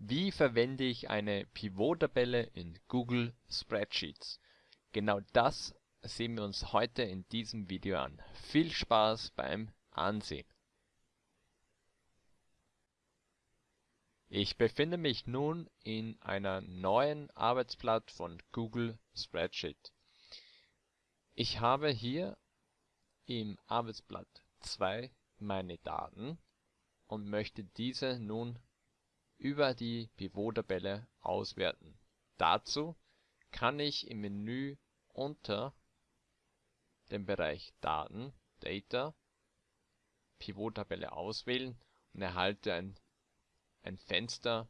Wie verwende ich eine Pivot-Tabelle in Google Spreadsheets? Genau das sehen wir uns heute in diesem Video an. Viel Spaß beim Ansehen! Ich befinde mich nun in einer neuen Arbeitsblatt von Google Spreadsheet. Ich habe hier im Arbeitsblatt 2 meine Daten und möchte diese nun über die Pivot-Tabelle auswerten. Dazu kann ich im Menü unter dem Bereich Daten (Data) Pivot-Tabelle auswählen und erhalte ein, Fenster,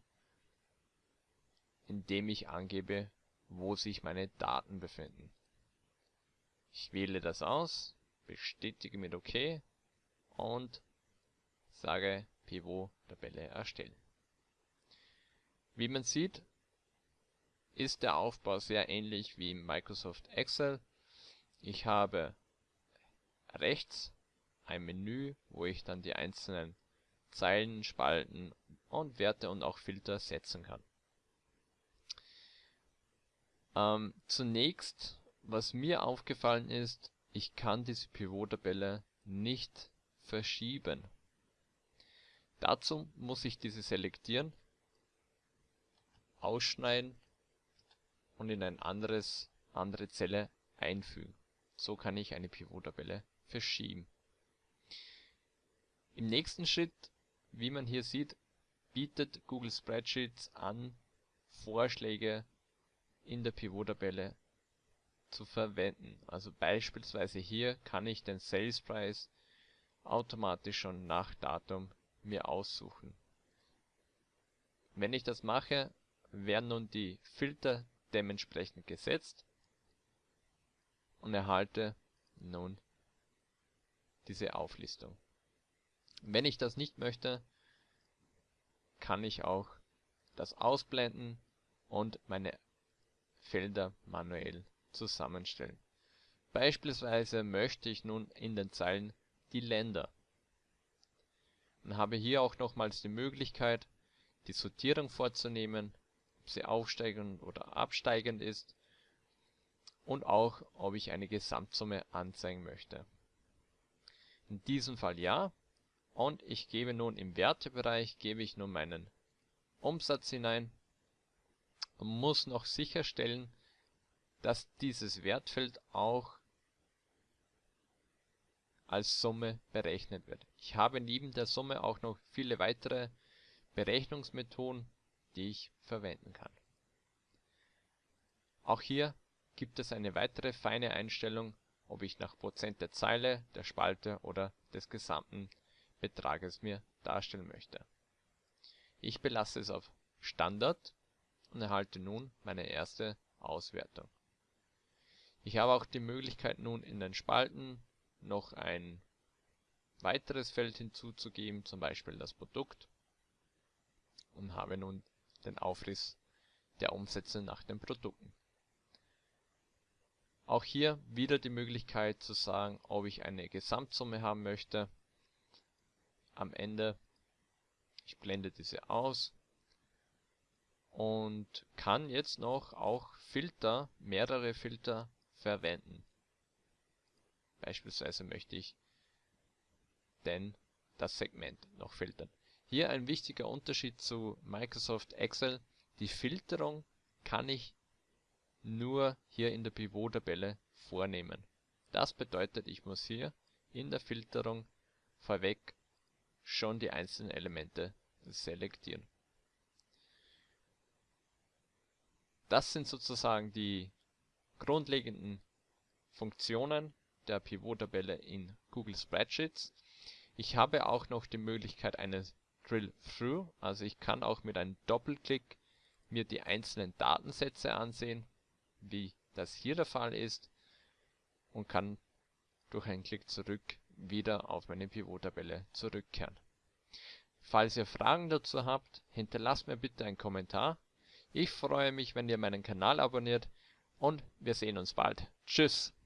in dem ich angebe, wo sich meine Daten befinden. Ich wähle das aus, bestätige mit OK und sage Pivot-Tabelle erstellen wie man sieht, ist der Aufbau sehr ähnlich wie im Microsoft Excel. Ich habe rechts ein Menü, wo ich dann die einzelnen Zeilen, Spalten und Werte und auch Filter setzen kann. Ähm, zunächst, was mir aufgefallen ist, ich kann diese Pivot-Tabelle nicht verschieben. Dazu muss ich diese selektieren ausschneiden und in ein anderes andere Zelle einfügen. So kann ich eine Pivot-Tabelle verschieben. Im nächsten Schritt, wie man hier sieht, bietet Google Spreadsheets an, Vorschläge in der Pivot-Tabelle zu verwenden. Also beispielsweise hier kann ich den Sales Price automatisch schon nach Datum mir aussuchen. Wenn ich das mache, werden nun die Filter dementsprechend gesetzt und erhalte nun diese Auflistung. Wenn ich das nicht möchte, kann ich auch das ausblenden und meine Felder manuell zusammenstellen. Beispielsweise möchte ich nun in den Zeilen die Länder und habe hier auch nochmals die Möglichkeit, die Sortierung vorzunehmen sie aufsteigend oder absteigend ist und auch, ob ich eine Gesamtsumme anzeigen möchte. In diesem Fall ja und ich gebe nun im Wertebereich gebe ich nun meinen Umsatz hinein und muss noch sicherstellen, dass dieses Wertfeld auch als Summe berechnet wird. Ich habe neben der Summe auch noch viele weitere Berechnungsmethoden die ich verwenden kann. Auch hier gibt es eine weitere feine Einstellung, ob ich nach Prozent der Zeile, der Spalte oder des gesamten Betrages mir darstellen möchte. Ich belasse es auf Standard und erhalte nun meine erste Auswertung. Ich habe auch die Möglichkeit nun in den Spalten noch ein weiteres Feld hinzuzugeben, zum Beispiel das Produkt und habe nun den Aufriss der Umsätze nach den Produkten. Auch hier wieder die Möglichkeit zu sagen, ob ich eine Gesamtsumme haben möchte. Am Ende, ich blende diese aus und kann jetzt noch auch Filter, mehrere Filter verwenden. Beispielsweise möchte ich denn das Segment noch filtern. Hier ein wichtiger Unterschied zu Microsoft Excel: Die Filterung kann ich nur hier in der Pivot-Tabelle vornehmen. Das bedeutet, ich muss hier in der Filterung vorweg schon die einzelnen Elemente selektieren. Das sind sozusagen die grundlegenden Funktionen der Pivot-Tabelle in Google Spreadsheets. Ich habe auch noch die Möglichkeit eines Drill-Through, also ich kann auch mit einem Doppelklick mir die einzelnen Datensätze ansehen, wie das hier der Fall ist und kann durch einen Klick zurück wieder auf meine Pivot-Tabelle zurückkehren. Falls ihr Fragen dazu habt, hinterlasst mir bitte einen Kommentar. Ich freue mich, wenn ihr meinen Kanal abonniert und wir sehen uns bald. Tschüss!